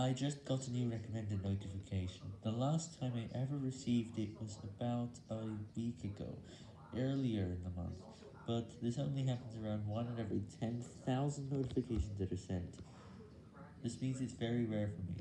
I just got a new recommended notification. The last time I ever received it was about a week ago, earlier in the month, but this only happens around 1 in every 10,000 notifications that are sent. This means it's very rare for me.